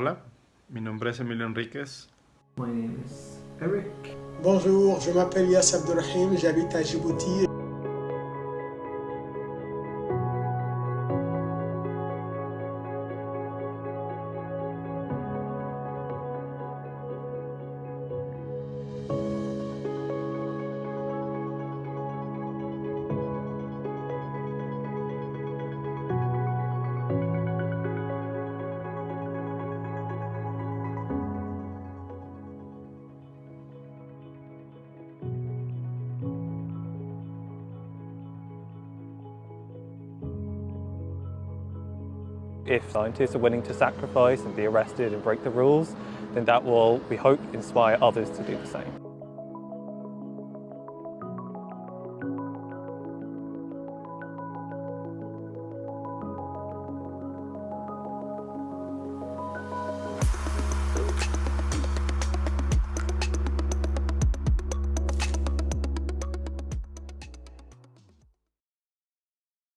Hola, mi nombre es Emilio Enríquez. My name is Eric. Bonjour, je m'appelle Yass Abdurrahim, j'habite à Djibouti. If scientists are willing to sacrifice and be arrested and break the rules, then that will, we hope, inspire others to do the same.